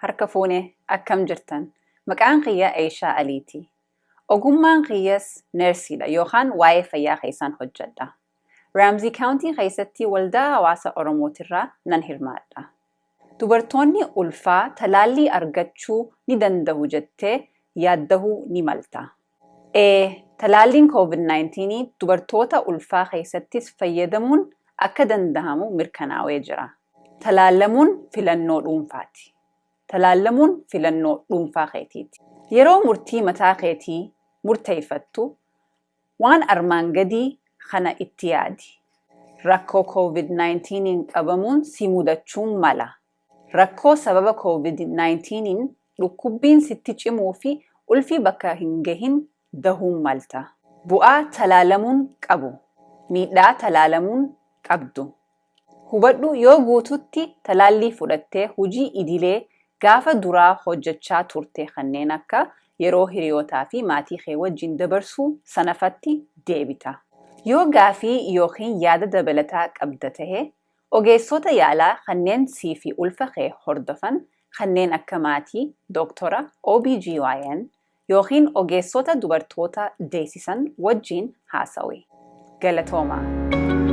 Harka fuune akkam jirtan? Maqaan kiyya Eeshaa Aliiti. Ogummaan kiyyas neersiidha yookaan waa'ee fayyaa keessaan hojjedha. Raamzii kaawuntii keessatti waldaa hawaasa Oromootirraa nan hirmaadha. Dubartoonni ulfaa talaallii argachuu ni danda'u jettee yaaddahuu ni malta. Ee, talaalliin COVID-19 dubartoota ulfaa keessattis fayyadamuun akka danda'amu mirkanaa'ee jira. Talaallamuun filannoo dhuunfaati. Talaallamuun filannoo dhuunfaa keetiiti. Yeroo murtii mataa keetii murteeffattu waan armaan gadii kana itti yaadi. Rakkoo COVID-19 qabamuun si mudachuun mala. Rakkoo sababa COVID-19 dhukkubbiin sitti cimuu fi ulfii bakka hin gahin dahuun malta. Bu'aa talaalamuun qabu. Miidhaa talaalamuun qabdu. Hubadhu yoo guututti talaallii fudhattee hojii idilee gaafa duraa hojjechaa turte kanneen akka yeroo hiriyootaa fi maatii kee wajjin dabarsuu sanafatti deebita. Yoo gaafii yookiin yaada dabalataa qabda tahe ogeessota yaalaa kanneen sii fi ulfa kee hordofan kanneen akka maatii, dooktora, OBGYN yookiin ogeessota dubartoota deessisan wajjin haasawi. Galatoomaa.